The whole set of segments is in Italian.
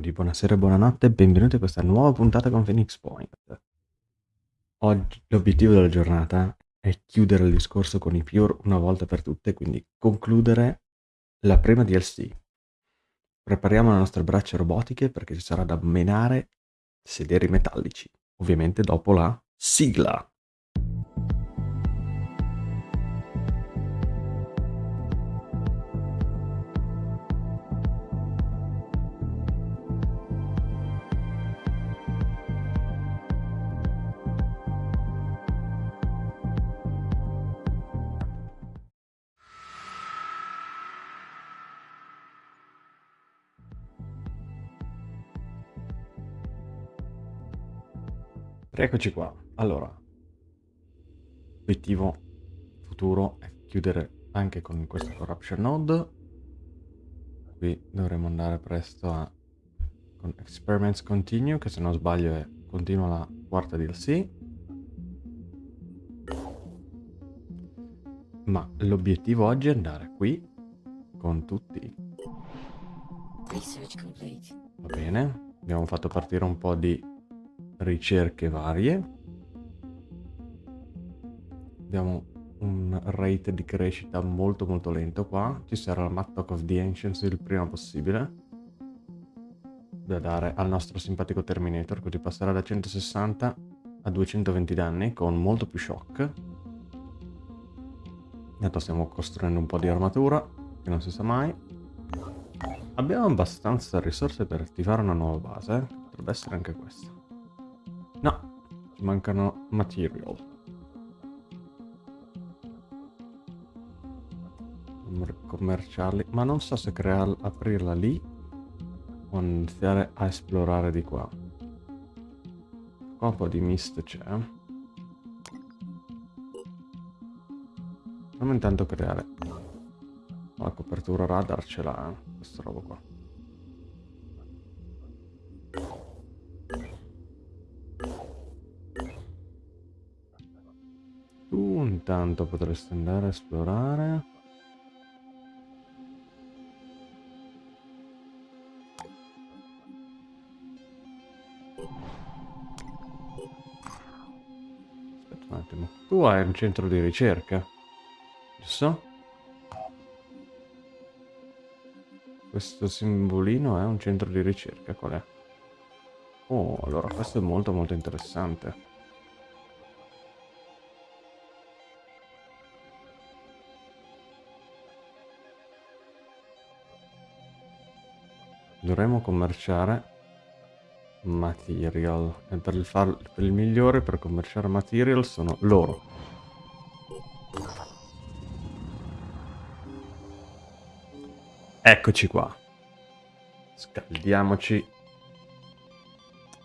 buonasera buonanotte e benvenuti a questa nuova puntata con Phoenix Point. Oggi l'obiettivo della giornata è chiudere il discorso con i Pure una volta per tutte, quindi concludere la prima DLC. Prepariamo le nostre braccia robotiche perché ci sarà da menare sederi metallici, ovviamente dopo la sigla. Eccoci qua. Allora, l'obiettivo futuro è chiudere anche con questo corruption node. Qui dovremo andare presto a con experiments continue, che se non sbaglio è continua la quarta DLC. Ma l'obiettivo oggi è andare qui con tutti. Va bene, abbiamo fatto partire un po' di ricerche varie. Abbiamo un rate di crescita molto molto lento qua. Ci sarà il Mattock of the Ancients il prima possibile. Da dare al nostro simpatico Terminator, così passerà da 160 a 220 danni con molto più shock. Intanto stiamo costruendo un po' di armatura, che non si sa mai. Abbiamo abbastanza risorse per attivare una nuova base, potrebbe essere anche questa. No, mancano material. Commerciali. Ma non so se creare, aprirla lì o iniziare a esplorare di qua. Qua un po' di mist c'è. Proviamo intanto creare la copertura radar ce l'ha, eh, questa roba qua. Intanto potreste andare a esplorare. Aspetta un attimo. Tu hai un centro di ricerca, giusto? Questo simbolino è un centro di ricerca, qual è? Oh, allora questo è molto molto interessante. Dovremmo commerciare material. E per il, far, per il migliore per commerciare material sono loro. Eccoci qua. Scaldiamoci.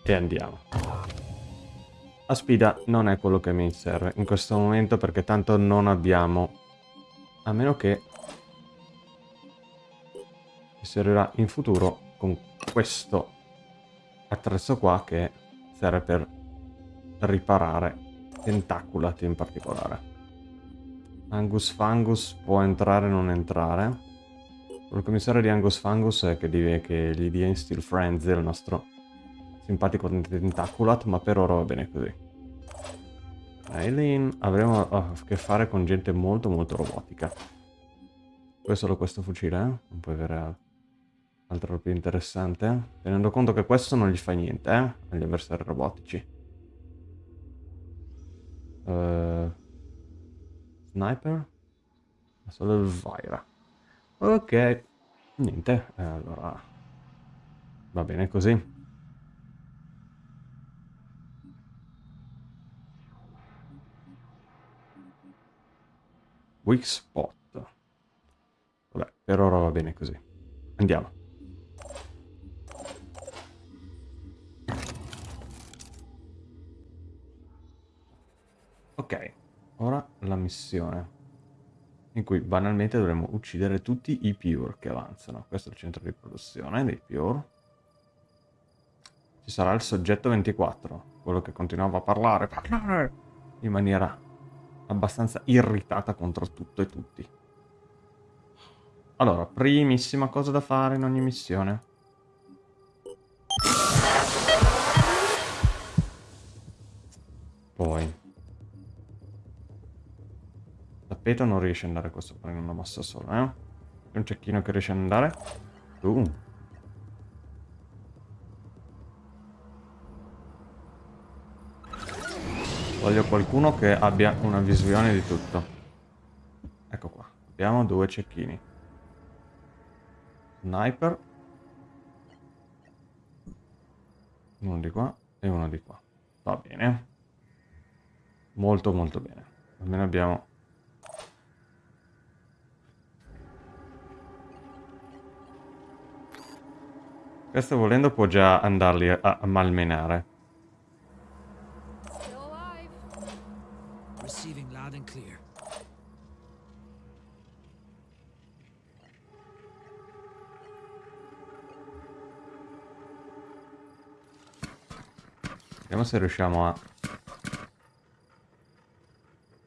E andiamo. La sfida non è quello che mi serve in questo momento perché tanto non abbiamo a meno che mi servirà in futuro con questo attrezzo qua che serve per riparare tentaculati in particolare. Angus Fungus può entrare o non entrare. Il commissario di Angus Fungus è che, dive, che gli dia in Steel Frenzy il nostro simpatico tentaculat, ma per ora va bene così. Aileen, avremo a che fare con gente molto molto robotica. Poi solo questo fucile, eh? Non puoi avere altro. Altro più interessante. Tenendo conto che questo non gli fa niente, eh? Agli avversari robotici. Uh, sniper? Solo il Vira. Ok. Niente. Eh, allora... Va bene così. Weak spot. Vabbè, per ora va bene così. Andiamo. Ok, ora la missione. In cui banalmente dovremo uccidere tutti i Pure che avanzano. Questo è il centro di produzione dei Pure. Ci sarà il soggetto 24, quello che continuava a parlare, parlare in maniera abbastanza irritata contro tutto e tutti. Allora, primissima cosa da fare in ogni missione. Poi Tappeto non riesce ad andare questo in una massa sola, eh? C'è un cecchino che riesce ad andare? Uh. Voglio qualcuno che abbia una visione di tutto. Ecco qua. Abbiamo due cecchini. Sniper. Uno di qua e uno di qua. Va bene. Molto molto bene. Almeno abbiamo... Questo volendo può già andarli a, a malmenare. Vediamo se riusciamo a...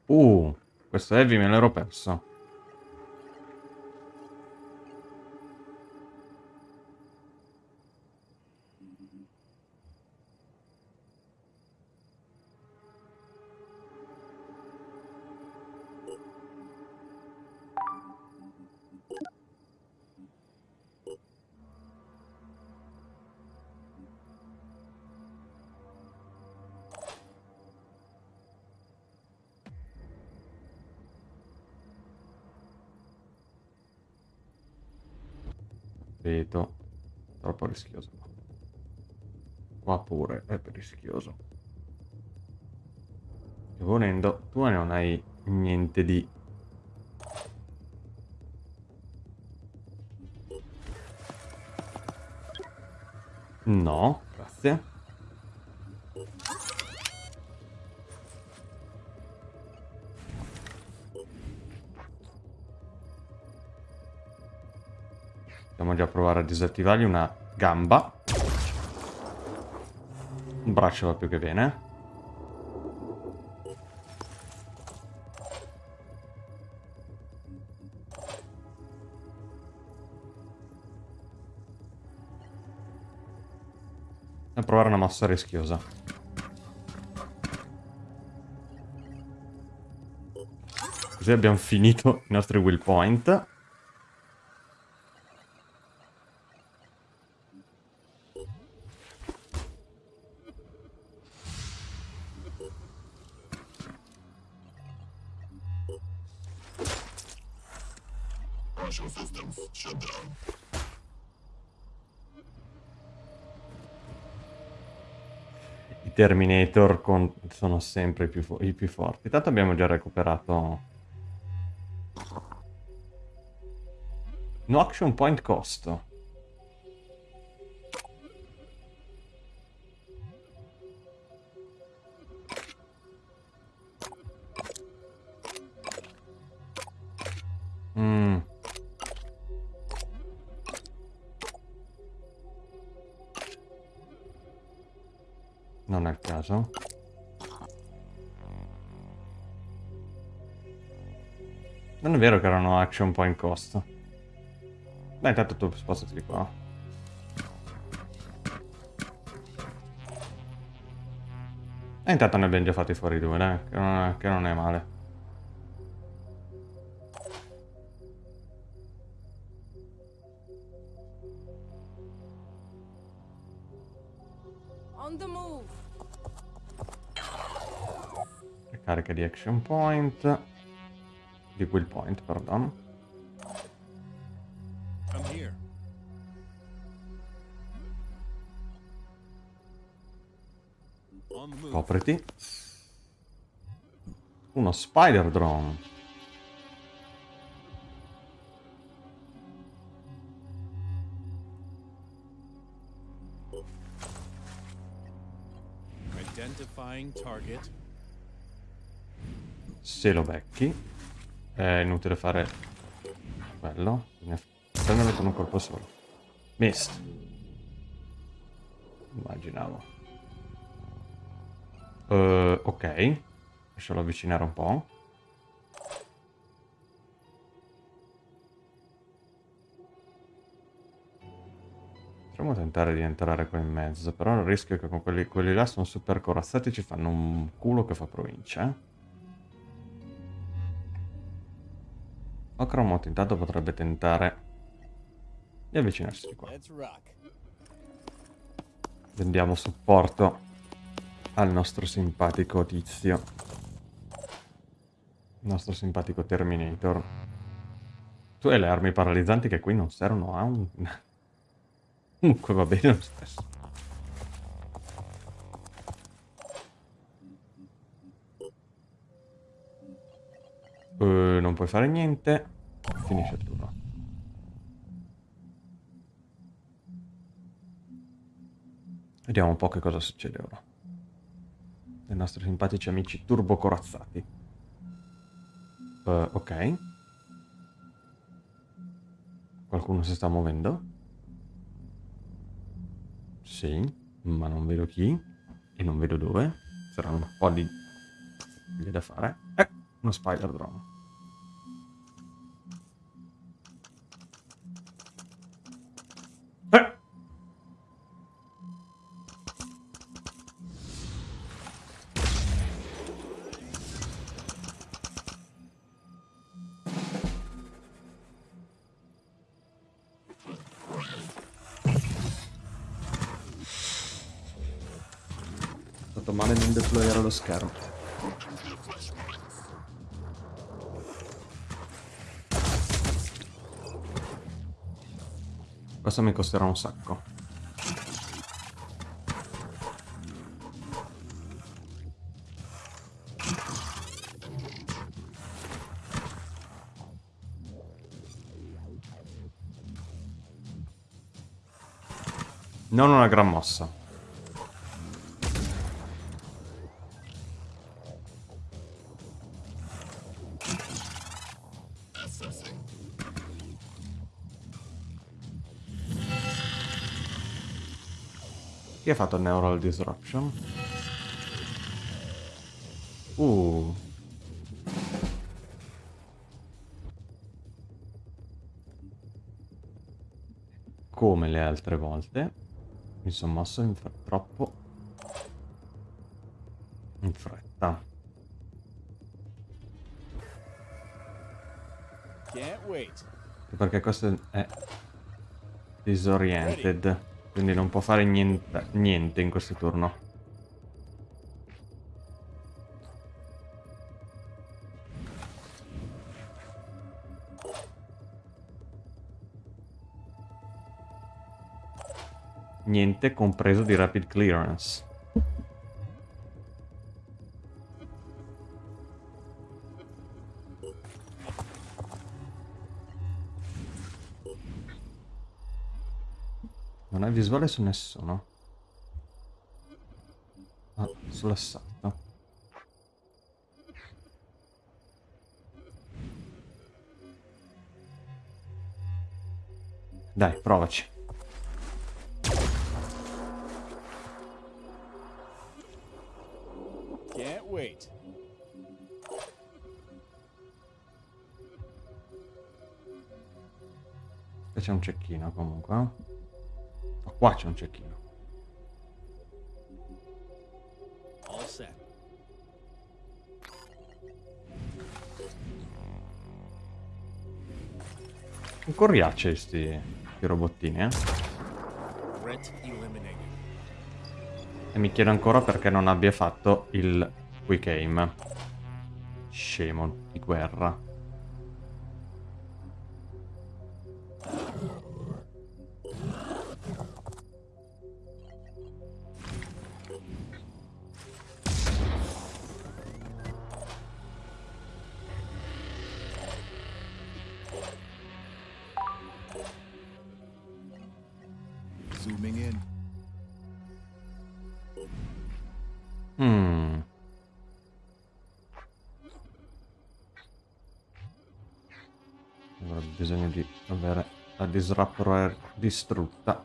Uh, questo heavy me l'ero perso. Troppo rischioso. Qua pure è rischioso. E volendo, tu non hai niente di... No, grazie. Possiamo già provare a disattivargli una gamba. Un braccio va più che bene. A provare una mossa rischiosa. Così abbiamo finito i nostri will point. Terminator con... sono sempre i più, i più forti. Tanto abbiamo già recuperato... No action point costo. Vero che erano action point cost. Dai, intanto tu spostati di qua. E intanto ne abbiamo già fatti fuori due, dai, che non è, che non è male. carica di action point di quel point, pardon. Copriti. Uno spider drone. Identifying target. Se lo becchi è inutile fare quello. Bisogna con un colpo solo. Mist immaginavo. Uh, ok. Lascialo avvicinare un po' potremmo tentare di entrare qua in mezzo, però il rischio è che con quelli, quelli là sono super corazzati ci fanno un culo che fa provincia, eh? Ocromot intanto potrebbe tentare di avvicinarsi di qua. Vendiamo supporto al nostro simpatico tizio. Il nostro simpatico Terminator. Tu hai le armi paralizzanti che qui non servono a un... Comunque va bene lo stesso. Uh, non puoi fare niente. Finisce il turno. Vediamo un po' che cosa succede ora. I nostri simpatici amici turbo corazzati. Uh, ok. Qualcuno si sta muovendo? Sì, ma non vedo chi e non vedo dove. Saranno un po' di... da fare. Eh, uno spider drone. Lo schermo. Questo mi costerà un sacco. Non una gran mossa. Chi ha fatto Neural Disruption? Uh. Come le altre volte, mi sono mosso in troppo in fretta. Perché questo è disoriented. Quindi non può fare niente, niente in questo turno. Niente compreso di rapid clearance. Visuale su nessuno. Ah, sull'assalto. Dai, provaci. Can't wait. C'è un cecchino comunque. Qua c'è un cecchino. All set. Un coriace sti, sti robottini, eh? E mi chiedo ancora perché non abbia fatto il quick aim. Scemo di guerra. Disruptor distrutta.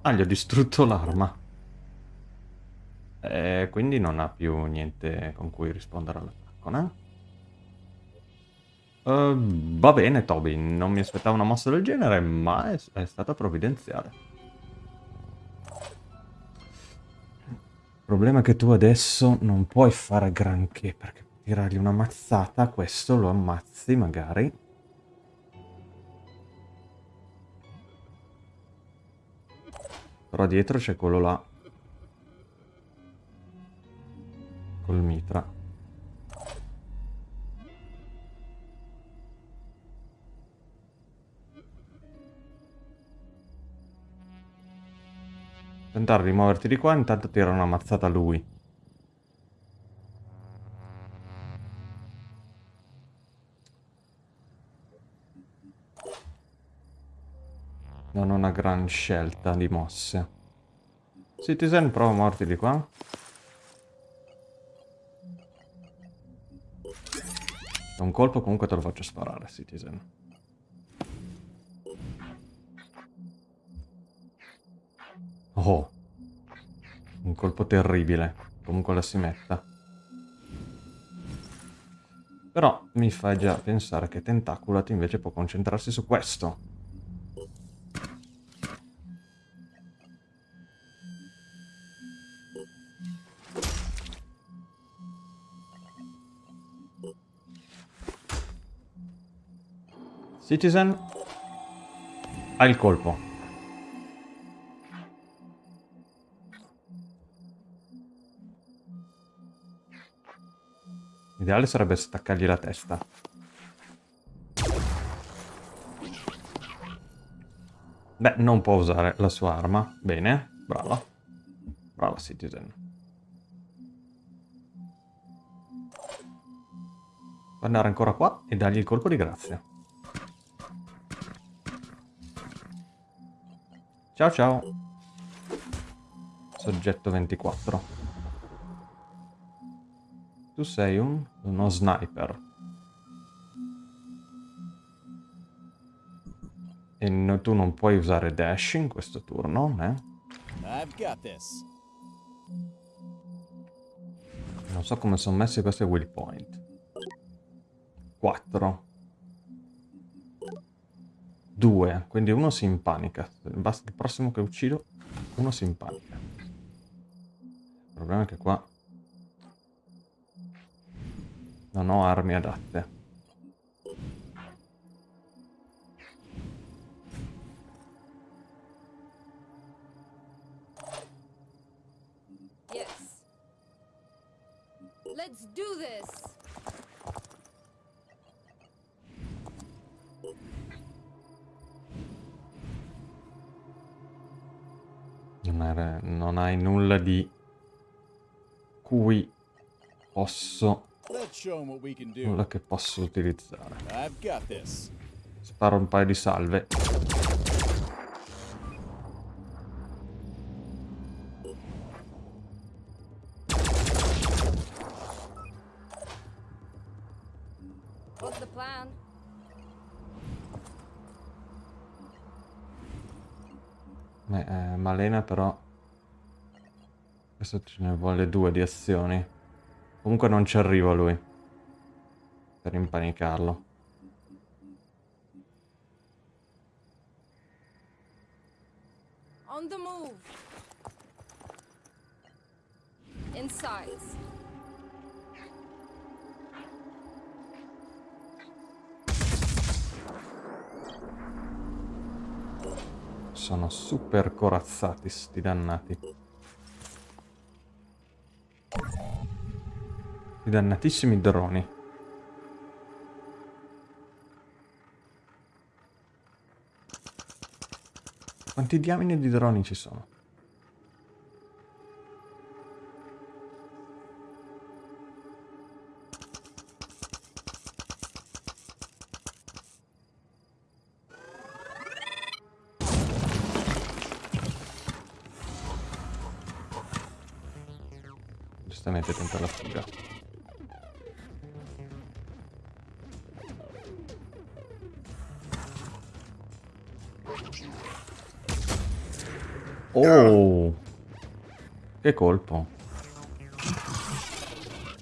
Ah, gli ho distrutto l'arma. E quindi non ha più niente con cui rispondere all'attacco, no? Uh, va bene, Toby, non mi aspettavo una mossa del genere, ma è, è stata provvidenziale. Il problema è che tu adesso non puoi fare granché, perché tirargli una mazzata, questo lo ammazzi magari. Però dietro c'è quello là. Col mitra. Tentare di muoverti di qua, intanto tira una mazzata a lui. Non ho una gran scelta di mosse. Citizen, prova a muoverti di qua. Un colpo comunque te lo faccio sparare, Citizen. Oh. Un colpo terribile. Comunque la si metta. Però mi fa già pensare che Tentaculat invece può concentrarsi su questo. Citizen ha il colpo. L'ideale sarebbe staccargli la testa. Beh, non può usare la sua arma. Bene, brava. Brava Citizen. Può andare ancora qua e dargli il colpo di grazia. Ciao ciao. Soggetto 24. Tu sei un, uno sniper. E no, tu non puoi usare dash in questo turno, eh? Non so come sono messi questi will point. 4. 2. Quindi uno si impanica. Il prossimo che uccido, uno si impanica. Il problema è che qua non ho armi adatte. Yes. Let's do this. Non, non hai nulla di cui posso nulla che posso utilizzare. Sparo un paio di salve. Beh, eh, Malena però... Questo ce ne vuole due di azioni. Comunque non ci arriva lui. Per impanicarlo. On the move. Inside. Sono super corazzati sti dannati. I dannatissimi droni. Quanti diamine di droni ci sono? sicuramente tenta la fuga. Oh! Che colpo.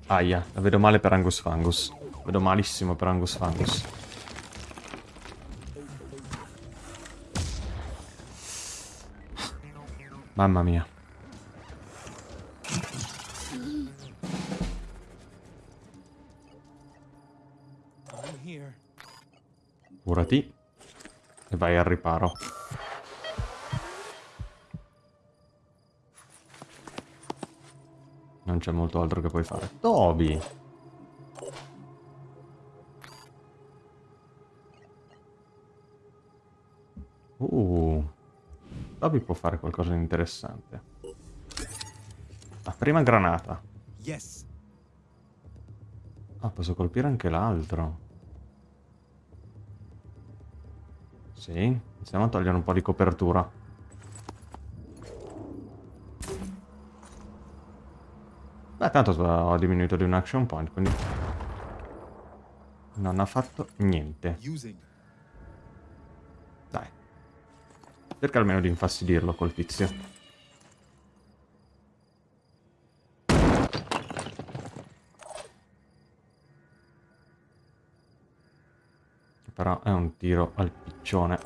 Aia, la vedo male per Angus Fangus. Vedo malissimo per Angus Fangus. Mamma mia. Curati. E vai al riparo. Non c'è molto altro che puoi fare. Toby! Uh, Toby può fare qualcosa di interessante. La prima granata. Yes. Ah, posso colpire anche l'altro. Sì, iniziamo a togliere un po' di copertura. Beh, tanto ho diminuito di un action point, quindi... Non ha fatto niente. Dai. Cerca almeno di infastidirlo col tizio. Però è un tiro al piccione.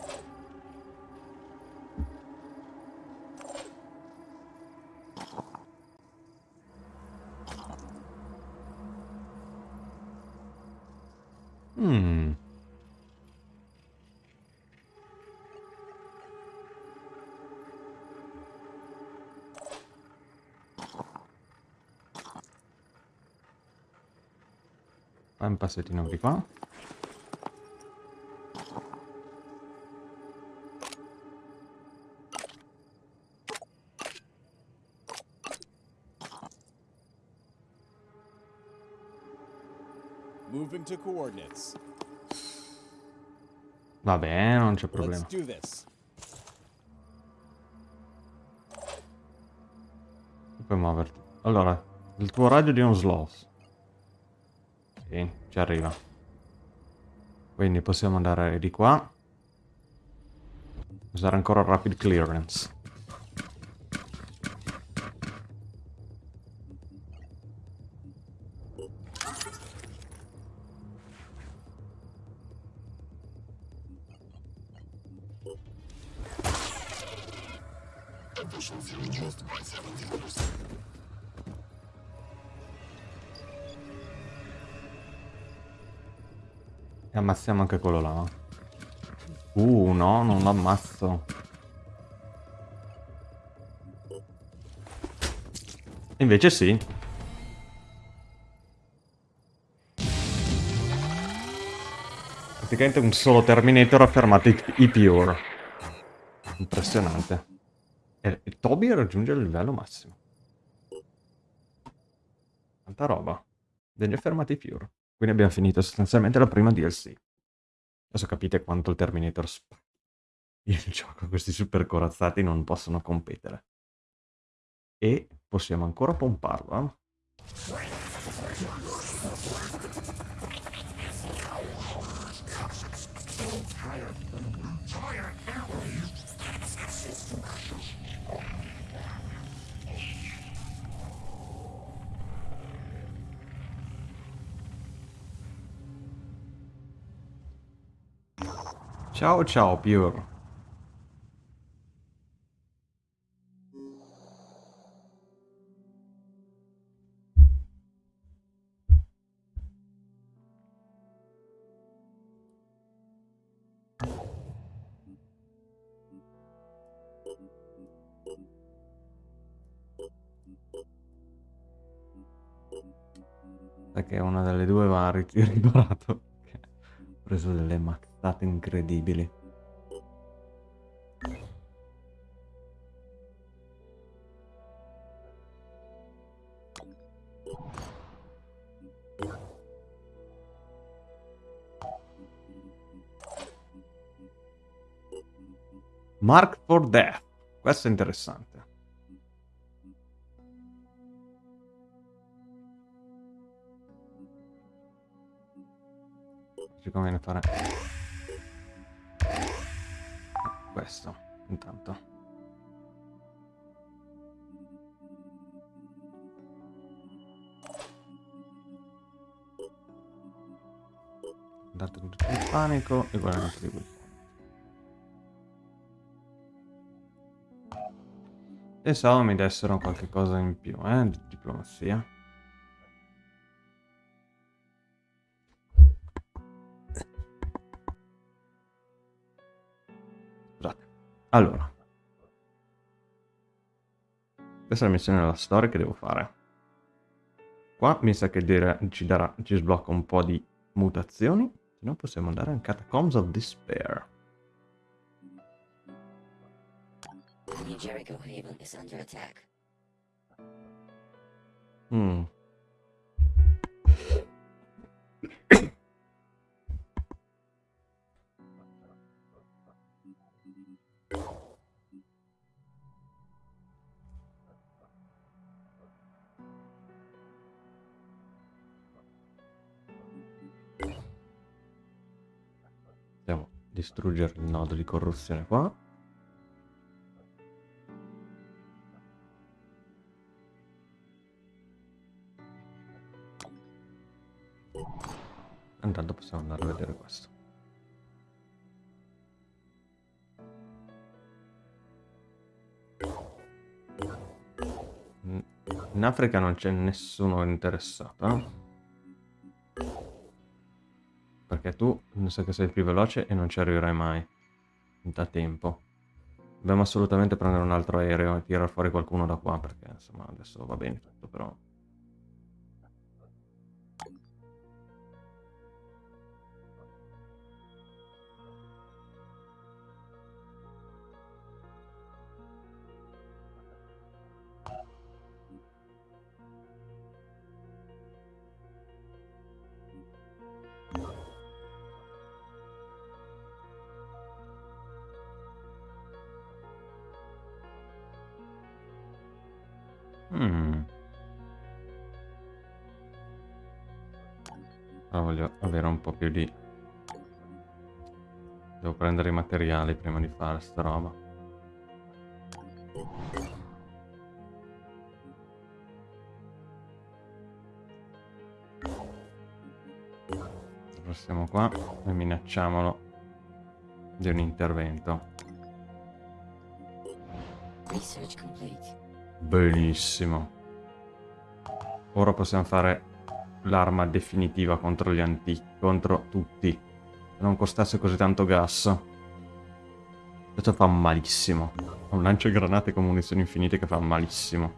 Mmm. Fai un passettino di qua. To coordinates. Va bene, non c'è problema. Puoi muoverti. Allora, il tuo raggio di un sloth. Sì, ci arriva. Quindi possiamo andare di qua. Usare ancora rapid clearance. Ammazziamo anche quello là. Uh, no, non lo ammazzo. Invece sì. Praticamente un solo Terminator ha fermato i, Pure. Impressionante. E, e Toby raggiunge il livello massimo. Tanta roba. Degli fermati Pure. Quindi abbiamo finito sostanzialmente la prima DLC. Adesso capite quanto il Terminator spacca. Il gioco, questi super corazzati non possono competere. E possiamo ancora pomparlo, eh? Ciao ciao Pure. Perché una delle due va riparato. Ho preso delle macchine state incredibili. Mark for Death. Questo è interessante. Ci conviene fare questo, intanto. Dato tutto il panico e guardate di quel Pensavo mi dessero qualche cosa in più, eh, di diplomazia. Allora. Questa è la missione della storia che devo fare. Qua mi sa che dire, ci, darà, ci sblocca un po' di mutazioni. Se no possiamo andare in Catacombs of Despair. Mm. Distruggere il nodo di corruzione qua. Intanto possiamo andare a vedere questo. In Africa non c'è nessuno interessato, tu mi sa che sei più veloce e non ci arriverai mai da tempo. Dobbiamo assolutamente prendere un altro aereo e tirare fuori qualcuno da qua perché insomma adesso va bene tutto però... prendere i materiali prima di fare sta roba. Passiamo qua e minacciamolo di un intervento. Research complete. Benissimo. Ora possiamo fare l'arma definitiva contro gli antichi, contro tutti. Se non costasse così tanto gas. Questo fa malissimo. Un lanciagranate con munizioni infinite che fa malissimo.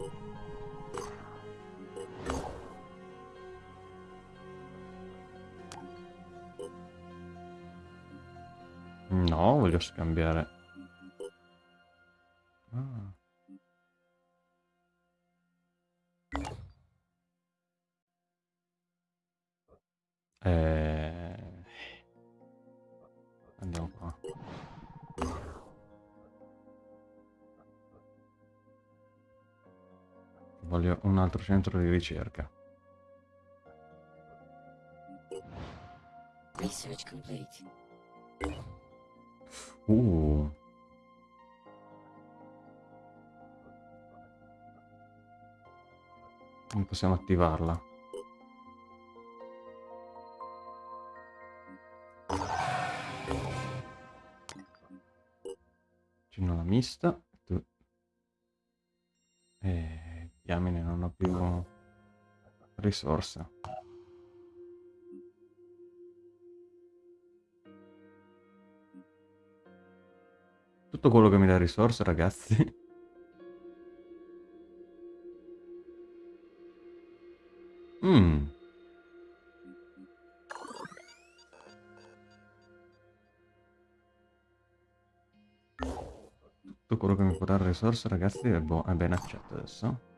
No, voglio scambiare. Ah. Eh... Andiamo qua. Voglio un altro centro di ricerca. Research complete. Uh. Non possiamo attivarla. Cinola mista. Tu. Diamine, non ho più risorse. Tutto quello che mi dà risorse, ragazzi. Mm. Tutto quello che mi può dare risorse, ragazzi, è, è ben accetto adesso.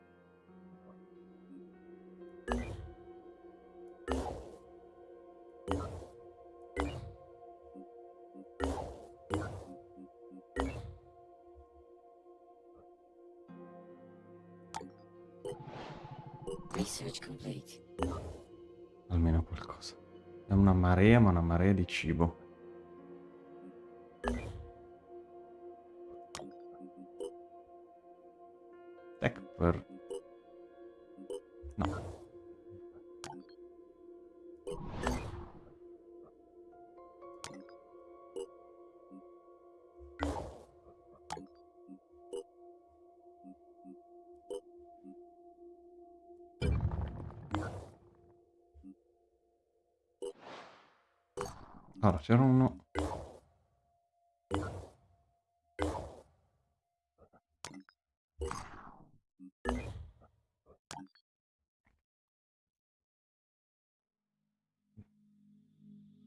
Marea, di cibo. Allora, c'era uno...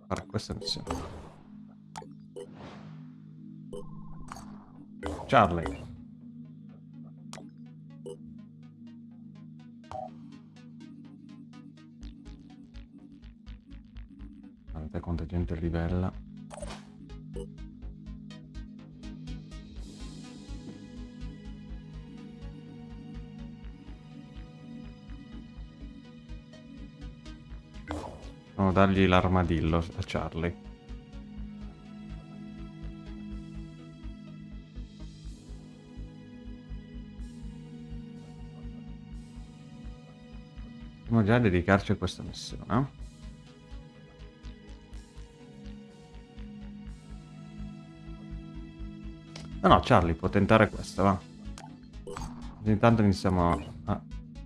Fare questa missione. Charlie. Dargli l'armadillo a Charlie. Possiamo già dedicarci a questa missione. No, no, Charlie può tentare questa, va. Intanto iniziamo a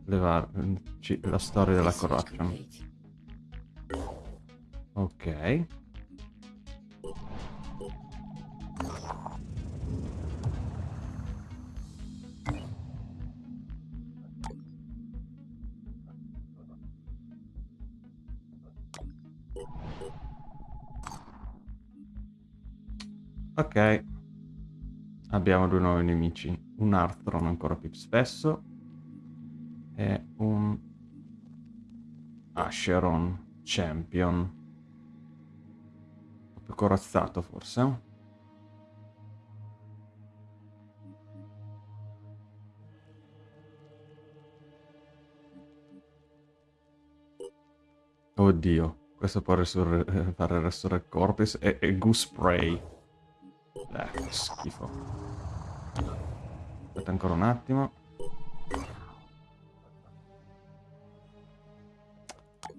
levarci la storia della corruption. Ok. Ok. Abbiamo due nuovi nemici. Un Arthron ancora più spesso. E un Asheron Champion. Corazzato forse. Oddio, questo può fare Resurrect Corpus e, e Goose Spray. Eh, schifo. Aspetta ancora un attimo.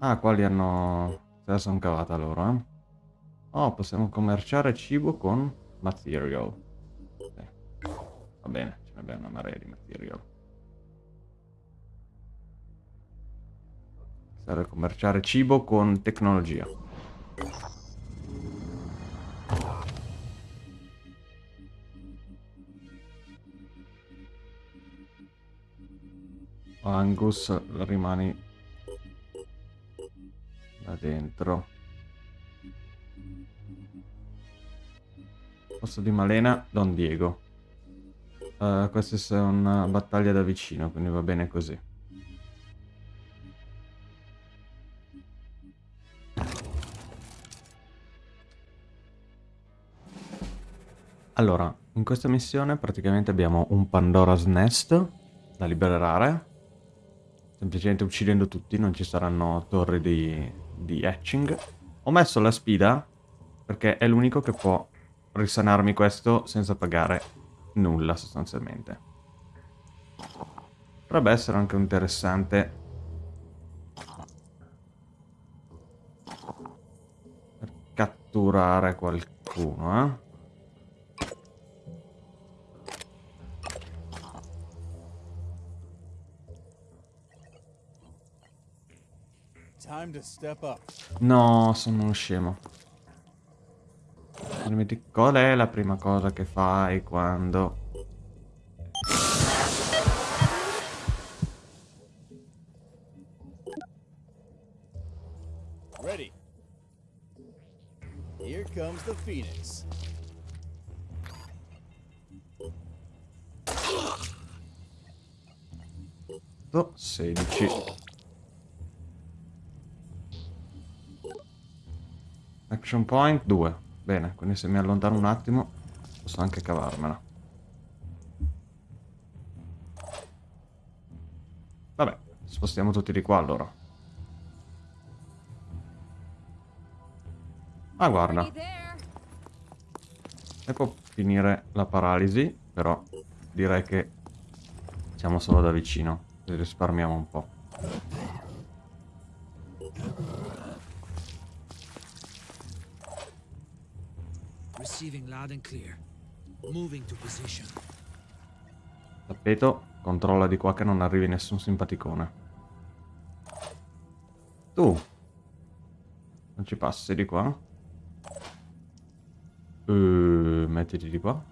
Ah, qua li hanno... Se la sono cavata loro, eh. Oh, possiamo commerciare cibo con material. Eh. Va bene, ce ne abbiamo una marea di material. Serve commerciare cibo con tecnologia. Angus rimani là dentro. Posto di Malena, Don Diego. Uh, questa è una battaglia da vicino, quindi va bene così. Allora, in questa missione praticamente abbiamo un Pandora's Nest da liberare Semplicemente uccidendo tutti, non ci saranno torri di, di hatching. Ho messo la spida perché è l'unico che può risanarmi questo senza pagare nulla sostanzialmente. Potrebbe essere anche interessante per catturare qualcuno, eh? No, sono uno scemo. Qual è la prima cosa che fai quando... Ready. Here comes the Phoenix. 16 Action point 2. Bene, quindi se mi allontano un attimo posso anche cavarmela. Vabbè, spostiamo tutti di qua allora. Ah, guarda. E può finire la paralisi, però direi che siamo solo da vicino. Risparmiamo un po'. Receiving loud and clear. Moving to position. Tappeto, controlla di qua che non arrivi nessun simpaticone. Tu. Non ci passi di qua? Uh, mettiti di qua.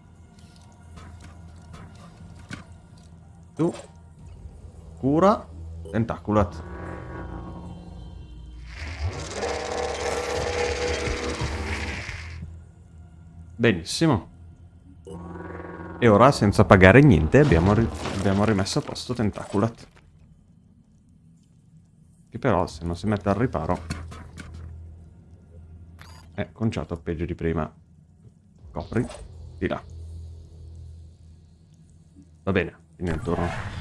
Tu. Cura. Tentaculat. Benissimo. E ora, senza pagare niente, abbiamo, ri abbiamo rimesso a posto Tentaculat. Che però, se non si mette al riparo, è conciato peggio di prima. Copri. Di là. Va bene, fine il turno.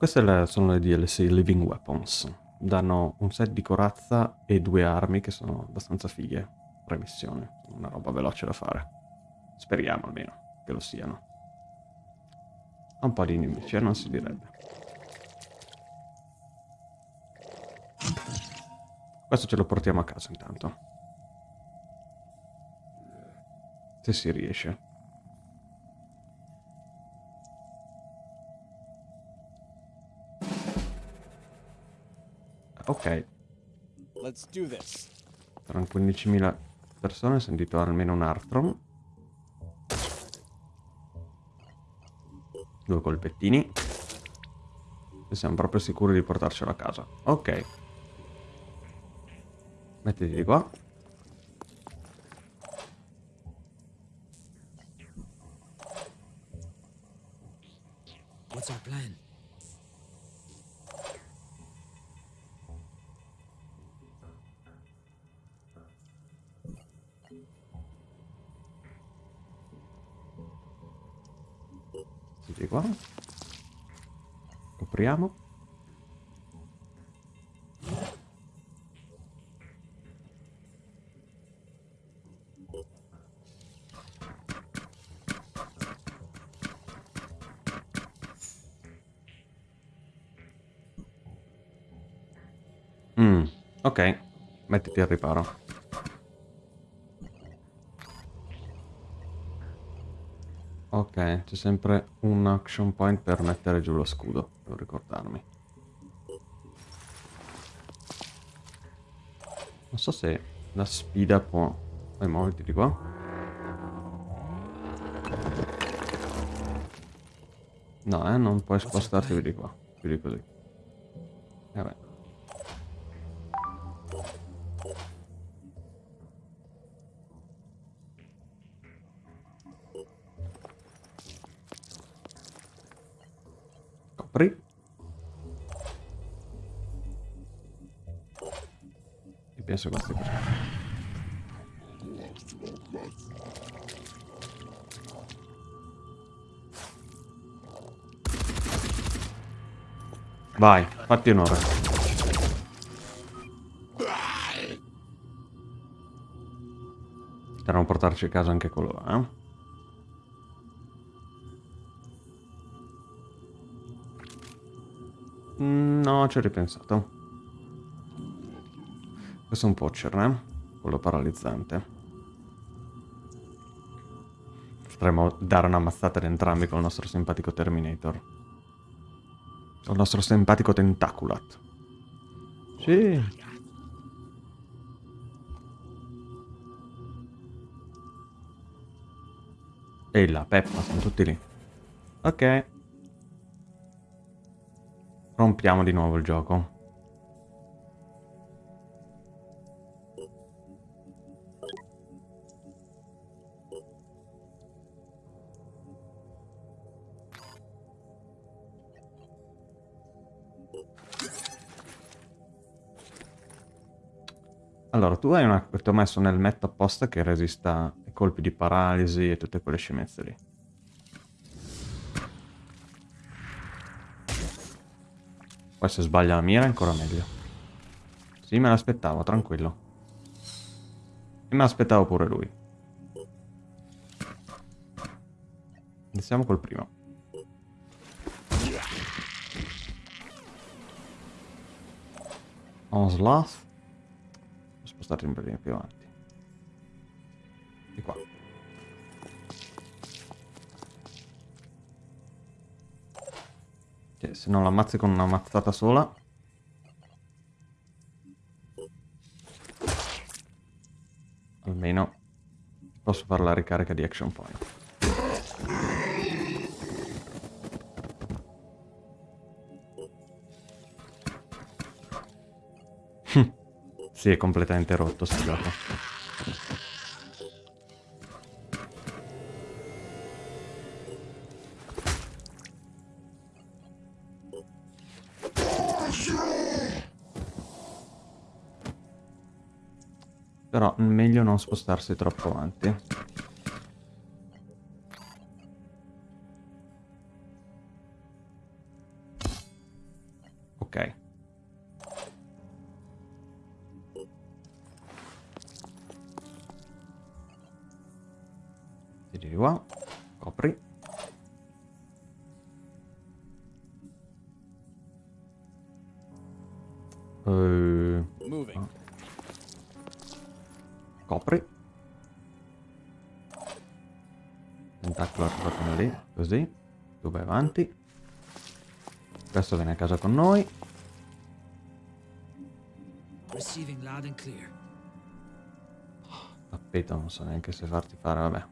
Queste sono le DLC Living Weapons. Danno un set di corazza e due armi che sono abbastanza fighe. Premissione. Una roba veloce da fare. Speriamo almeno che lo siano. Un po' di nemici, eh, non si direbbe. Questo ce lo portiamo a casa intanto. Se si riesce. Ok. Saranno 15.000 persone, ho sentito almeno un Artron. Due colpettini. E siamo proprio sicuri di portarcelo a casa. Ok. Mettiti di qua. Mettiti al riparo. Ok, c'è sempre un action point per mettere giù lo scudo, devo ricordarmi. Non so se la sfida può... Vai, muoviti di qua. No, eh, non puoi spostarti di qua, più di così. Eh beh. Fatti onore. Potremmo portarci a casa anche quello là, eh? Mm, No, ci ho ripensato. Questo è un poacher, eh? Quello paralizzante. Potremmo dare una mazzata ad entrambi con il nostro simpatico Terminator. Il nostro simpatico Tentaculat. Sì. E la Peppa, sono tutti lì. Ok. Rompiamo di nuovo il gioco. Allora, tu hai una... ti ho messo nel metto apposta che resista ai colpi di paralisi e tutte quelle scemenze lì. Poi se sbaglia la mira è ancora meglio. Sì, me l'aspettavo, tranquillo. E me l'aspettavo pure lui. Iniziamo col primo. Onslaught. Devo spostarti un pelino più avanti. Di qua. Yes. se non l'ammazzi con una mazzata sola. Almeno posso fare la ricarica di action point. Si è completamente rotto sto gioco. Però meglio non spostarsi troppo avanti. Tentacolo arrivato lì, così. Tu vai avanti. Questo viene a casa con noi. Tappeto, non so neanche se farti fare, vabbè.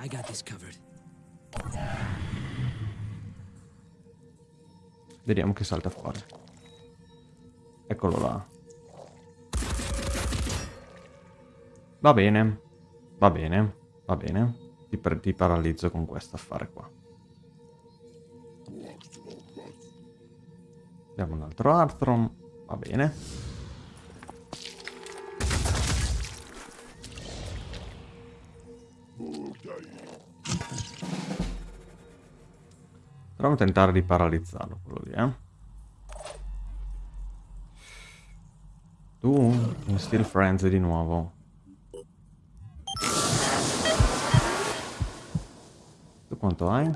I got this covered. Vediamo che salta fuori. Eccolo là. Va bene. Va bene. Va bene. Ti, ti paralizzo con questo affare qua. Abbiamo un altro Arthron. Va bene. Proviamo a tentare di paralizzarlo quello lì, eh. Tu, in Steel Frenzy di nuovo. Tu quanto hai?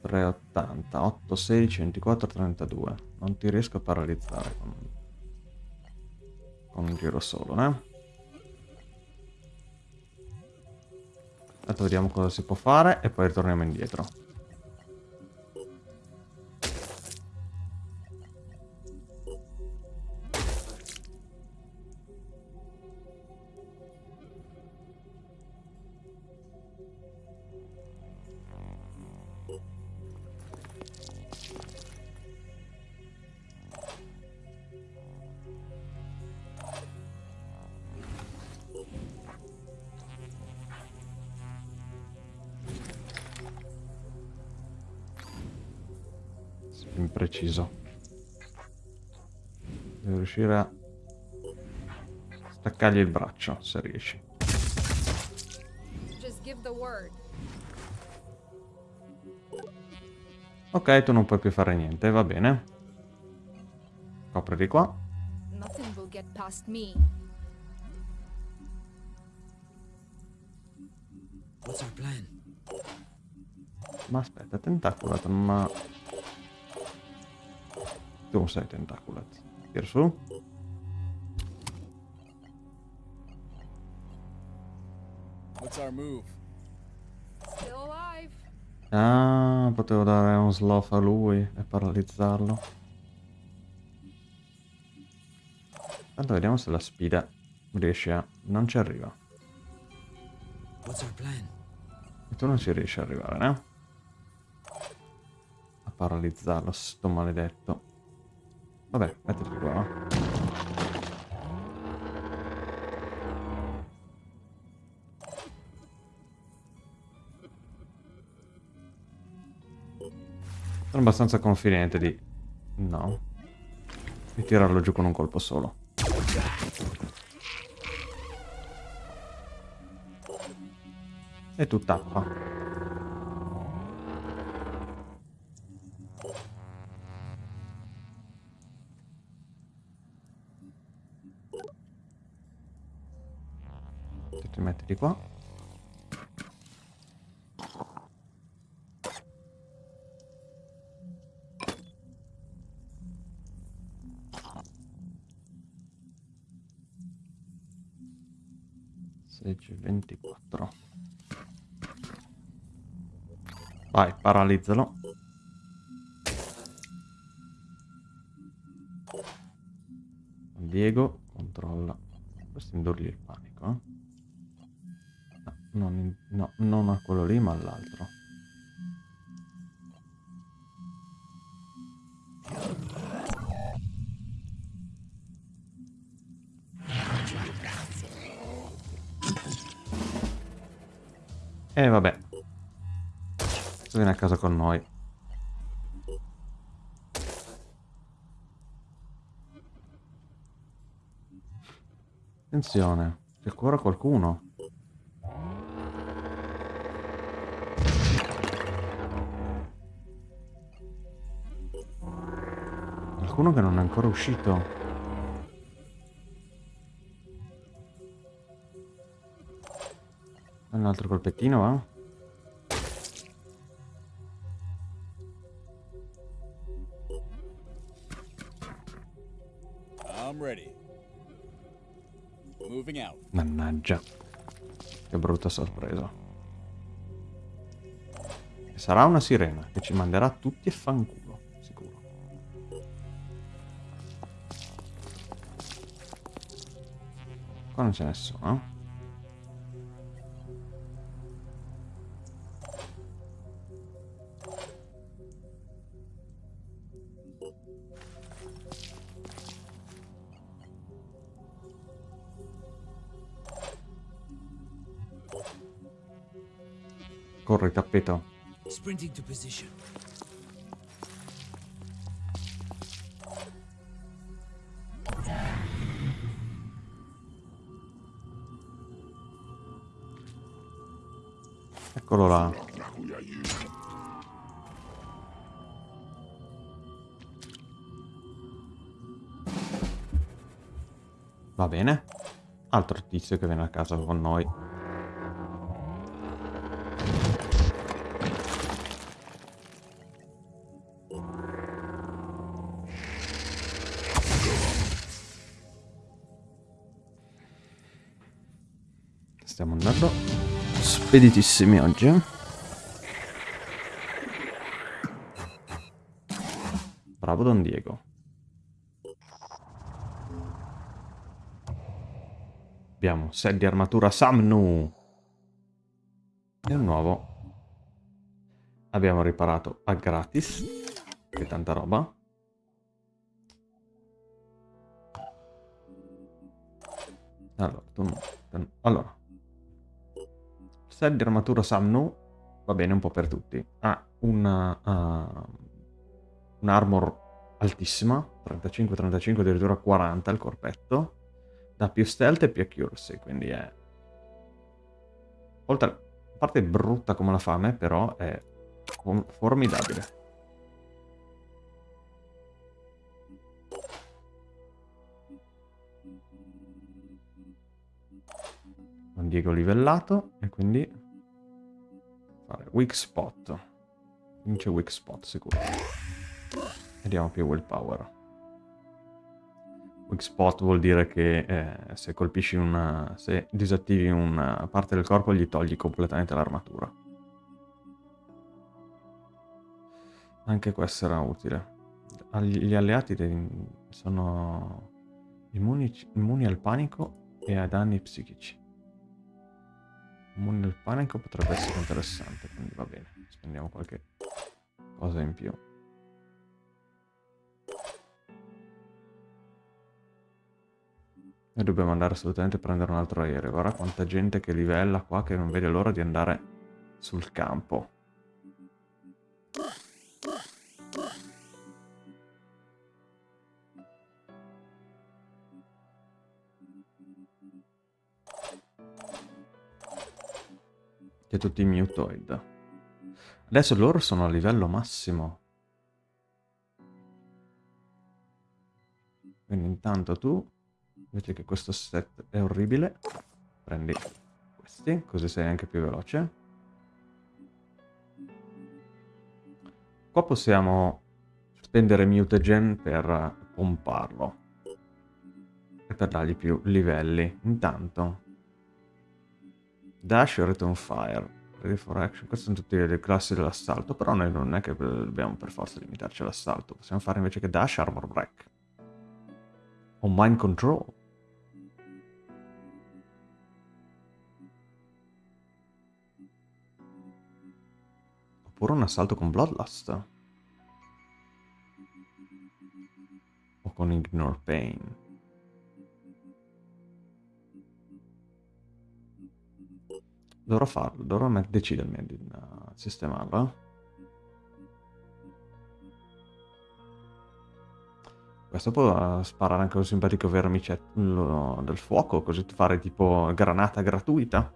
380, 8, 16, 24, 32. Non ti riesco a paralizzare con, con un giro solo, eh. Adesso vediamo cosa si può fare e poi ritorniamo indietro. Staccargli il braccio, se riesci. Just give the word. Ok, tu non puoi più fare niente, va bene. Copri di qua. Nothing will get past me. What's our plan? Ma aspetta, tentaculato, ma... Tu sei tentaculato. Tira su. What's our move? Still alive. Ah, potevo dare un sloth a lui e paralizzarlo. Tanto vediamo se la sfida riesce a... Non ci arriva. What's our plan? E tu non ci riesci ad arrivare, no? A paralizzarlo, sto maledetto. Vabbè, mettiti qua. va. Sono abbastanza confidente di... No. Di tirarlo giù con un colpo solo. E tu tappa. Ti metti di qua. Vai, paralizzalo. Diego controlla. Questo indurgli il panico, eh? No, non, no, non a quello lì, ma all'altro. E vabbè. Casa con noi. Attenzione, c'è ancora qualcuno. Qualcuno che non è ancora uscito. Un altro colpettino, va? Mannaggia. Che brutta sorpresa. Sarà una sirena che ci manderà tutti a fanculo, sicuro. Qua non c'è nessuno, Corri, tappeto. Eccolo là. Va bene. Altro tizio che viene a casa con noi. Speditissimi oggi. eh. Bravo Don Diego. Abbiamo set di armatura Samnu. E un nuovo. Abbiamo riparato a gratis. Che tanta roba. Allora, tu no. Allora. Set di armatura Samnu va bene un po' per tutti. Ha una, uh, un armor altissima, 35-35, addirittura 40 il corpetto. Da più stealth e più accuracy, quindi è... Oltre a parte brutta come la fame, però è fo- formidabile. Don Diego livellato e quindi fare weak spot. Vince weak spot sicuro. E diamo più willpower. Weak spot vuol dire che eh, se colpisci una... se disattivi una parte del corpo gli togli completamente l'armatura. Anche questo era utile. Agli- Gli alleati sono immuni, immuni al panico e ai danni psichici. Immuni al panico potrebbe essere interessante, quindi va bene. Spendiamo qualche cosa in più. E dobbiamo andare assolutamente a prendere un altro aereo. Guarda quanta gente che livella qua che non vede l'ora di andare sul campo. Che tutti i mutoid. Adesso loro sono a livello massimo. Quindi intanto tu, invece che questo set è orribile, prendi questi, così sei anche più veloce. Qua possiamo spendere mutagen per pomparlo e per dargli più livelli. Intanto, Dash e Return Fire, Ready for Action, queste sono tutte le classi dell'assalto, però noi non è che dobbiamo per forza limitarci all'assalto, possiamo fare invece che Dash Armor Break. O mind control. Oppure un assalto con Bloodlust. O con Ignore Pain. Dovrò farlo, dovrò decidermi di uh, sistemarlo. Questo può uh, sparare anche un simpatico vermicetto del fuoco, così fare tipo granata gratuita.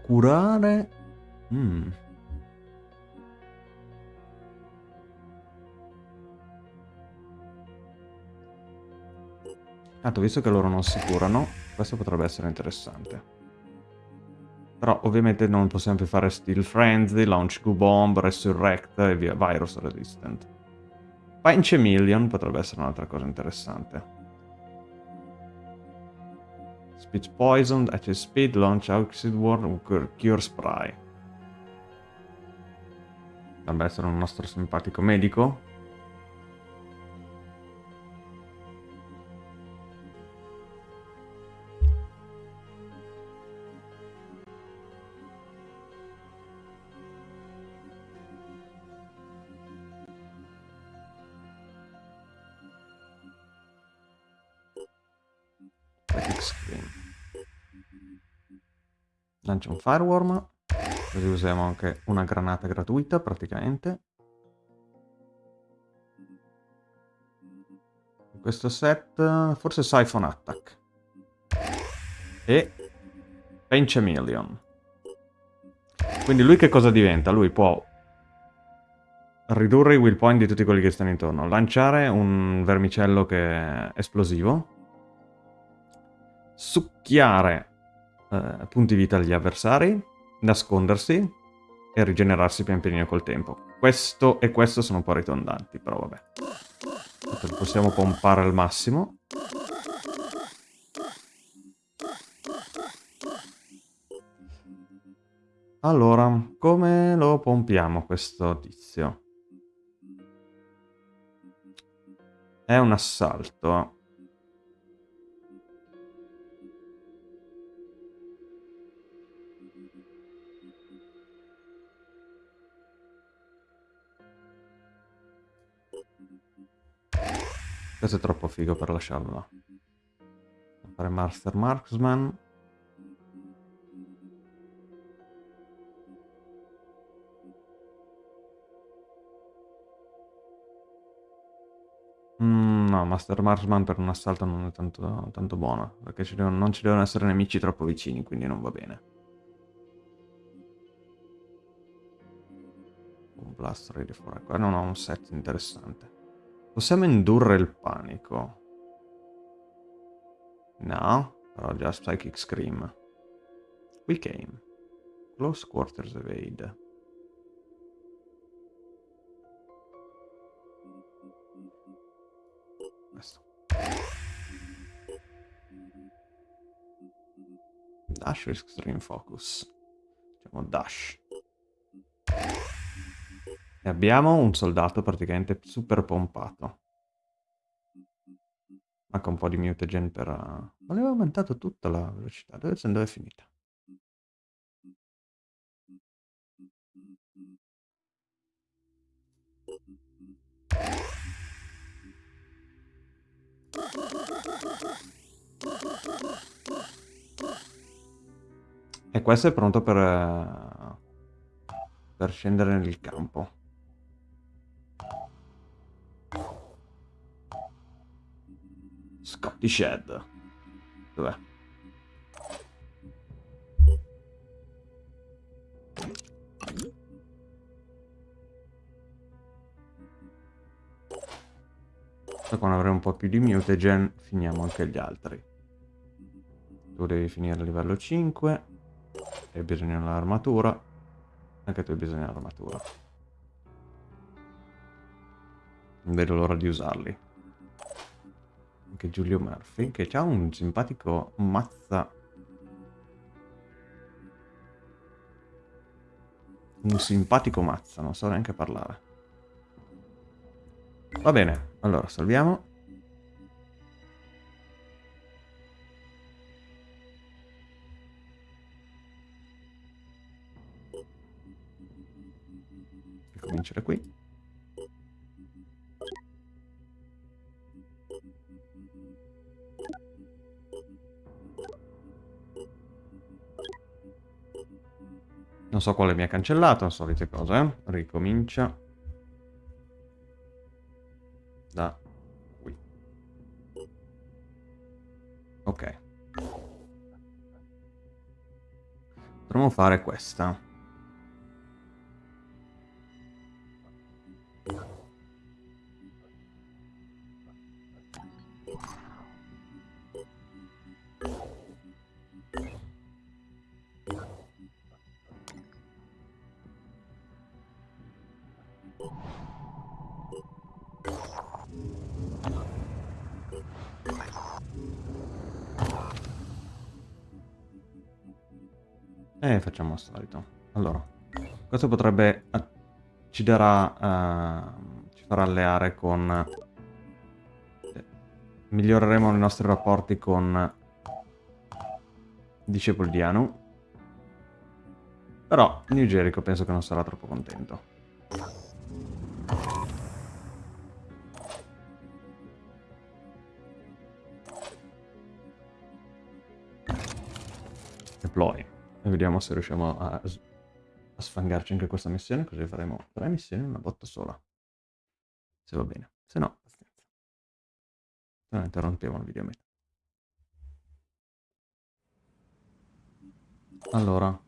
Curare... Mm. Tanto, visto che loro non si curano, questo potrebbe essere interessante. Però ovviamente non possiamo più fare Steel Frenzy, Launch Goo Bomb, Resurrect e via, Virus Resistant. Pinch Million potrebbe essere un'altra cosa interessante. Speed Poison, Acid Speed, Launch Acid Worm, Cure Spray. Dovrebbe essere un nostro simpatico medico. Lancia un fireworm. Così usiamo anche una granata gratuita praticamente. In questo set forse Siphon Attack. E Pinch a Million. Quindi lui che cosa diventa? Lui può ridurre i will point di tutti quelli che stanno intorno, lanciare un vermicello che è esplosivo, succhiare eh, punti vita agli avversari, nascondersi e rigenerarsi pian pianino col tempo. Questo e questo sono un po' ridondanti, però vabbè. Possiamo pompare al massimo. Allora, come lo pompiamo questo tizio? È un assalto. Questo è troppo figo per lasciarlo. Fare Master Marksman. Mm, no, Master Marksman per un assalto non è tanto, tanto buono, perché ci devono, non ci devono essere nemici troppo vicini, quindi non va bene. Un blast ready for... Qua non ho un set interessante. Possiamo indurre il panico. No, però già Psychic Scream. We came. Close Quarters Evade. Questo. Dash Extreme Focus. Facciamo Dash. E abbiamo un soldato praticamente super pompato. Manca un po' di mutagen per... Ma aveva aumentato tutta la velocità. Dove, dove è finita? E questo è pronto per, uh, per scendere nel campo. Scotty Shed. Dov'è? quando avremo un po' più di mutagen finiamo anche gli altri. Tu devi finire a livello 5. Hai bisogno dell'armatura. Anche tu hai bisogno dell'armatura. Non vedo l'ora di usarli. Anche Giulio Murphy, che ha un simpatico mazza... Un simpatico mazza, non so neanche parlare. Va bene, allora salviamo. E cominciare qui. So quale mi ha cancellato, solite cose, eh? Ricomincia. Da qui. Ok. Potremmo fare questa. Solito. Allora, questo potrebbe... eh, ci darà... eh, ci farà alleare con... eh, miglioreremo i nostri rapporti con... Discepoli di Anu. Però New Jericho penso che non sarà troppo contento. Deploy. E vediamo se riusciamo a, a sfangarci anche questa missione, così faremo tre missioni in una botta sola. Se va bene. Se no, pazienza. Se no interrompiamo il video a metà. Allora,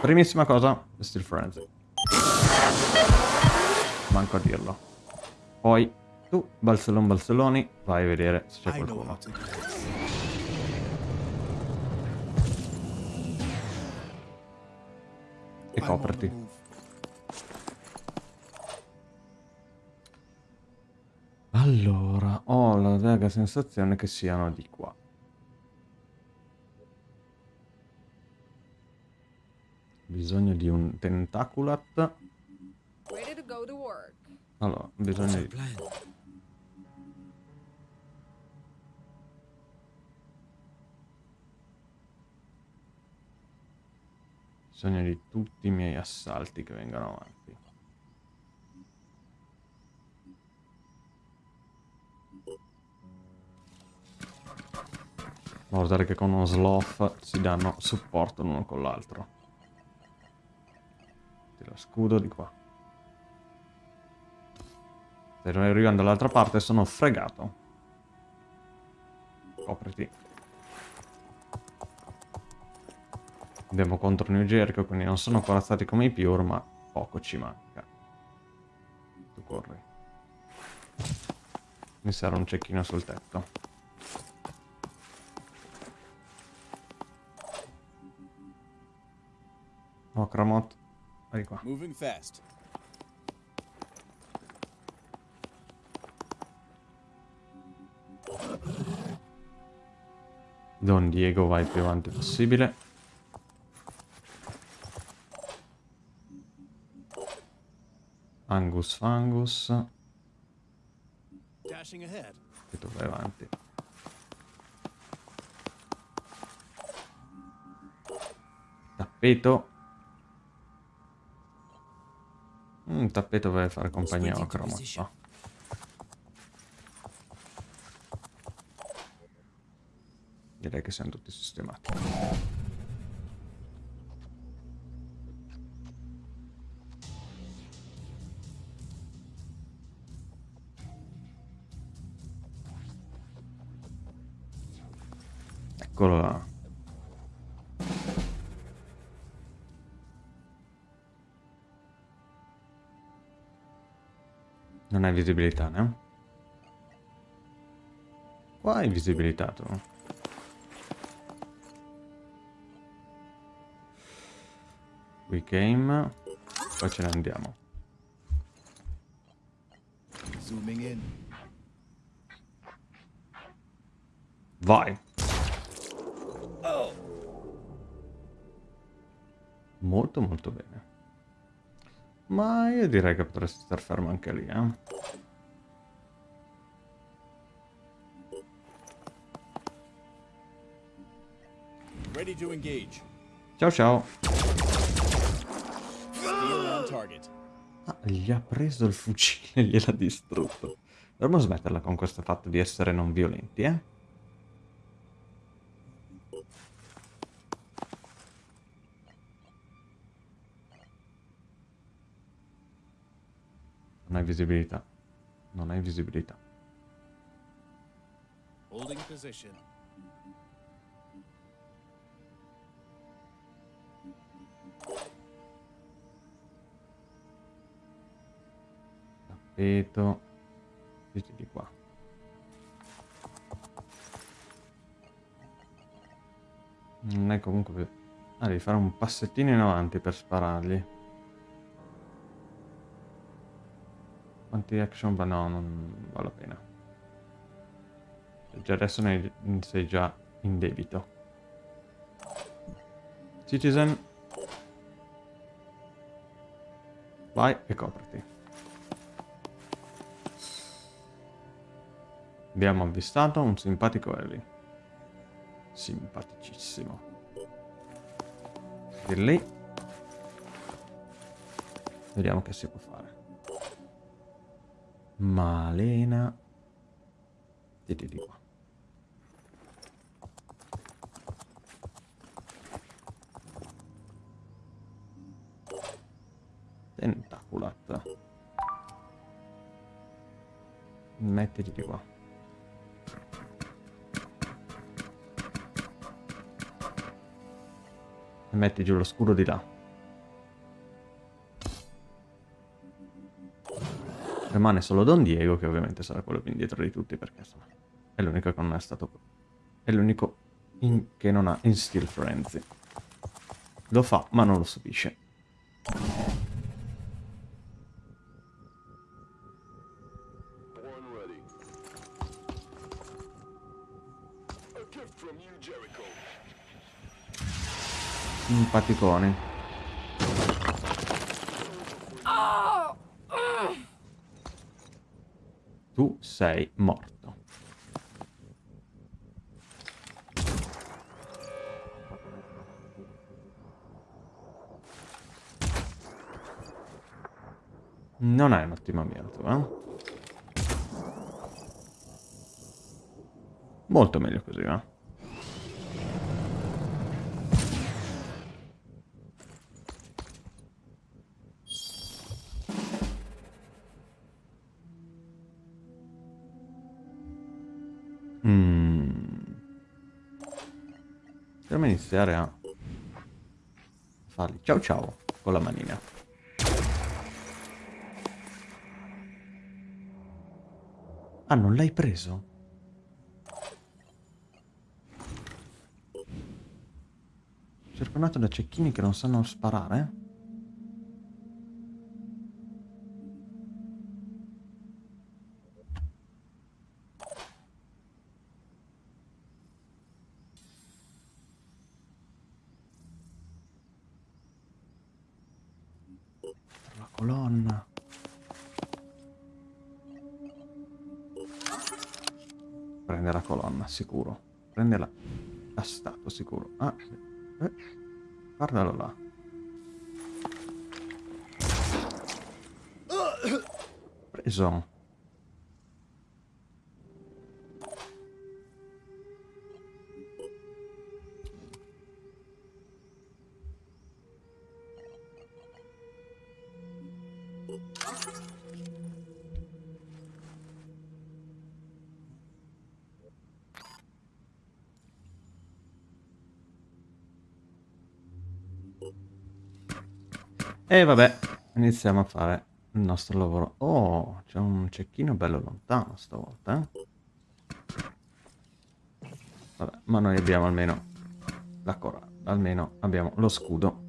primissima cosa, Steel Frenzy. Manco a dirlo. Poi, tu, Balzellon Balzelloni, vai a vedere se c'è qualcuno. Copriti. Allora, ho la vaga sensazione che siano di qua. Bisogno di un tentaculat. Ready to go to work. Allora, your di... bisogno di tutti i miei assalti che vengano avanti. Guardare che con uno sloth si danno supporto l'uno con l'altro. Tira scudo di qua. Se non arrivano dall'altra parte sono fregato. Copriti. Andiamo contro New Jericho, quindi non sono corazzati come i Pure, ma poco ci manca. Tu corri. Mi serve un cecchino sul tetto. Oh, Kramot. Vai qua. Moving fast. Don Diego vai più avanti possibile. Angus Fangus. E tu vai avanti. Tappeto. Mm, tappeto vuole fare compagnia a position. no? Direi che siamo tutti sistemati. Eccolo là. Non hai visibilità, no? Qua hai visibilità tu. We game. Poi ce ne andiamo. Vai. Molto molto bene. Ma io direi che potresti star fermo anche lì, eh. Ciao ciao. Ah, gli ha preso il fucile e gliel'ha distrutto. Dovremmo smetterla con questo fatto di essere non violenti, eh? Visibilità. Non hai visibilità. Holding position. Tappeto. Zitti di qua. Non è comunque... Ah, devi fare un passettino in avanti per sparargli. Quanti action? Ma no, non vale la pena. Già adesso ne sei già in debito. Citizen. Vai e copriti. Abbiamo avvistato un simpatico Ellie. Simpaticissimo. Di lì. Vediamo che si può fare. Malena. Di di qua. Tentaculat. Mettiti di qua. Metti giù lo scudo di là. Rimane solo Don Diego, che ovviamente sarà quello più indietro di tutti, perché insomma, è l'unico che non è stato... È l'unico in- che non ha Instill Frenzy. Lo fa, ma non lo subisce. Simpaticoni. Tu sei morto. Non è un'ottima mira tu, eh? Molto meglio così, eh? Iniziare a fargli ciao ciao con la manina. Ah, non l'hai preso? Circondato da cecchini che non sanno sparare? Sicuro. Prende la... statua, sicuro. Ah. Eh, guardalo là. Preso. E vabbè, iniziamo a fare il nostro lavoro. Oh, c'è un cecchino bello lontano stavolta, eh? Vabbè, ma noi abbiamo almeno la coraggio almeno abbiamo lo scudo.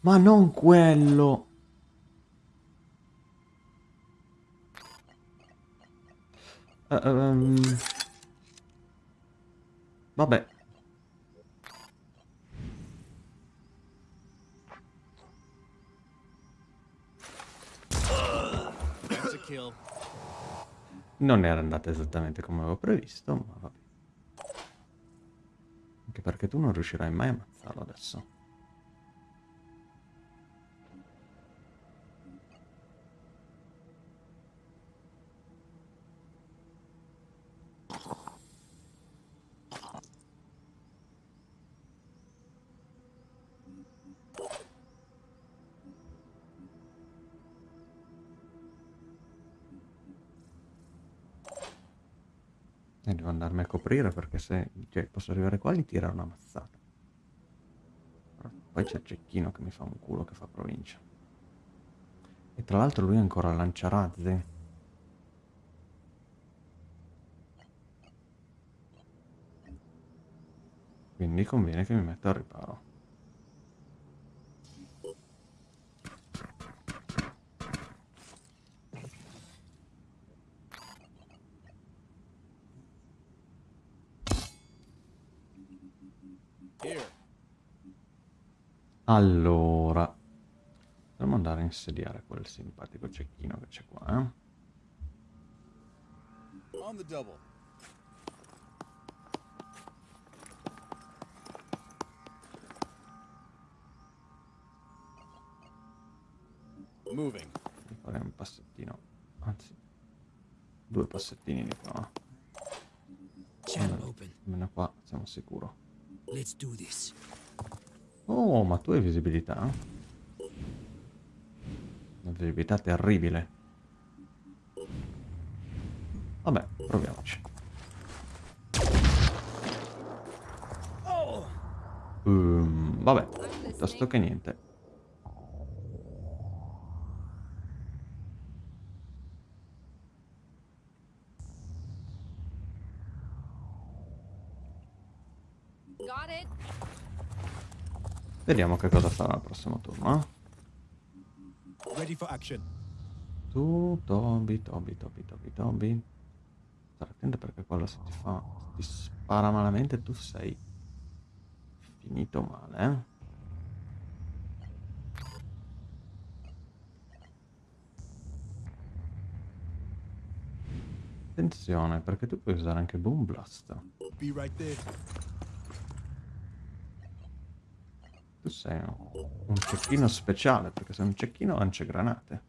Ma non quello! Ehm. Vabbè. Non era andata esattamente come avevo previsto, ma vabbè. Anche perché tu non riuscirai mai a ammazzarlo adesso. Coprire perché se cioè, posso arrivare qua e gli tirare una mazzata. Poi c'è cecchino che mi fa un culo che fa provincia. E tra l'altro lui ancora lanciarazzi. Quindi conviene che mi metta al riparo. Allora, dobbiamo andare a insediare quel simpatico cecchino che c'è qua, eh? On the double. Moving. Fare un passettino, anzi, due passettini di qua. Channel open. Almeno qua siamo sicuri. Let's do this. Oh, ma tu hai visibilità? Una visibilità terribile. Vabbè, proviamoci. Ehm, vabbè, piuttosto che niente. Vediamo che cosa farà al prossimo turno. eh. Ready for action. Tu, Toby, Toby, Toby, Toby, Toby. Stare attento perché quello se ti fa... ti spara malamente tu sei finito male, eh. Attenzione, perché tu puoi usare anche Boom Blast. Tu sei un, cecchino speciale, perché sei un cecchino lancia granate.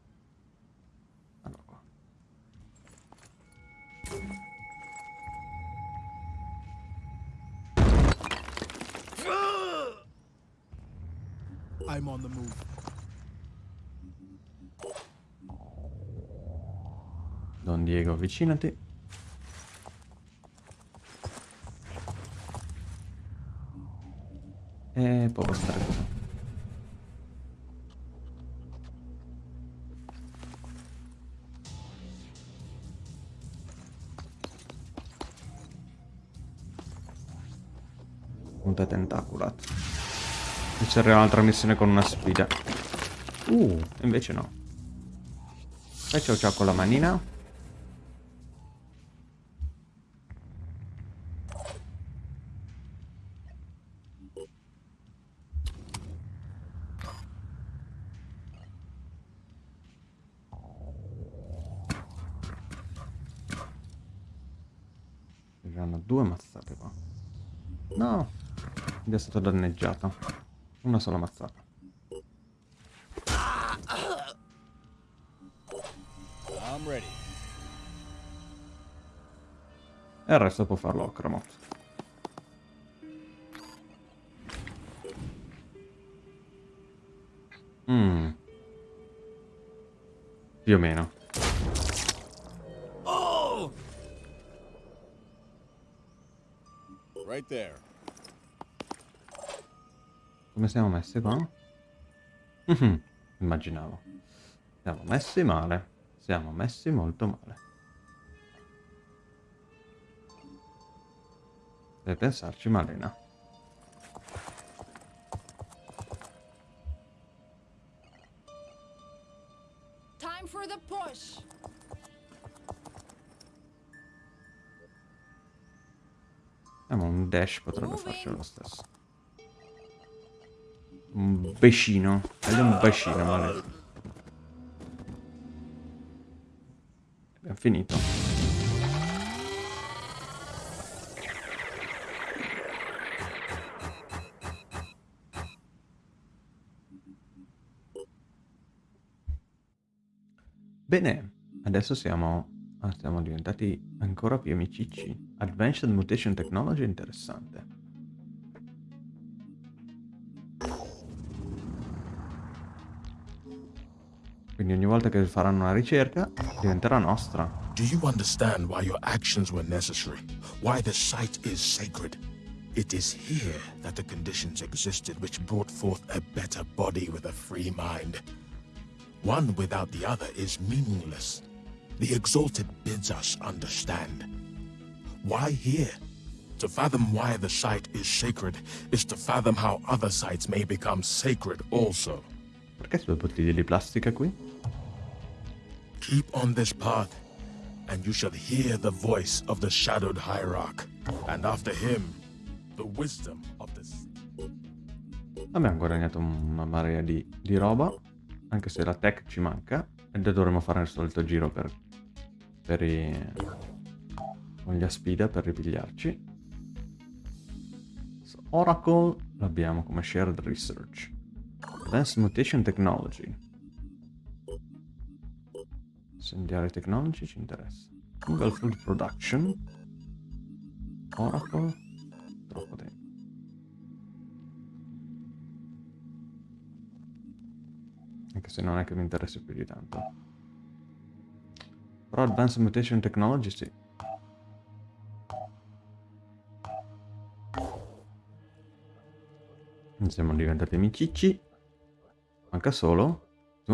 Allora qua. I'm on the move. Don Diego, avvicinati. E può bastare così. Punta tentaculat. E ci arriva un'altra missione con una sfida. Uh, invece no. Fai ciao ciao con la manina. Arriveranno due mazzate qua. No, è stato danneggiato. Una sola mazzata. E il resto può farlo Ocramot. Mm. Più o meno. siamo messi qua? Mhm, immaginavo. Siamo messi male. Siamo messi molto male. Deve pensarci Malena. Time for the push. Siamo un dash potrebbe farci lo stesso. Un bacino. Meglio un bacino, maledetto. Abbiamo finito. Bene, adesso siamo, ah, siamo diventati ancora più amicicci. Advanced Mutation Technology interessante. Quindi ogni volta che faranno una ricerca diventerà nostra. Do you understand why your actions were necessary? Why the site is sacred? It is here that the conditions existed which brought forth a better body with a free mind. One without the other is meaningless. The Exalted bids us understand. Why here? To fathom why the site is sacred is to fathom how other sites may become sacred also. Perché due bottiglie di plastica qui? Keep on this path, and you shall hear the voice of the shadowed hierarch, and after him, the wisdom of the. Abbiamo guadagnato una marea di, di roba, anche se la tech ci manca, e dovremo fare il solito giro per, per i... con gli aspida per ripigliarci. Oracle l'abbiamo come shared research. Advanced Mutation Technology. Incendiare Technology ci interessa. Google Food Production. Oracle. Troppo tempo. Anche se non è che mi interessi più di tanto. Però Advanced Mutation Technology sì. Siamo diventati amicicci. Manca solo su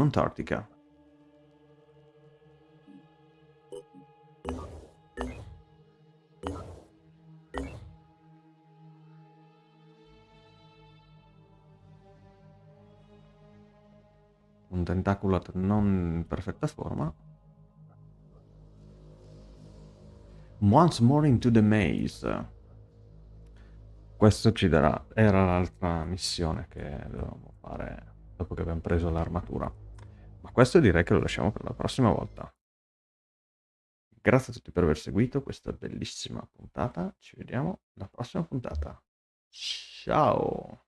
Un tentaculat non in perfetta forma. Once more into the maze. Questo ci darà... Era l'altra missione che dovevamo fare dopo che abbiamo preso l'armatura. Ma questo direi che lo lasciamo per la prossima volta. Grazie a tutti per aver seguito questa bellissima puntata. Ci vediamo alla prossima puntata. Ciao!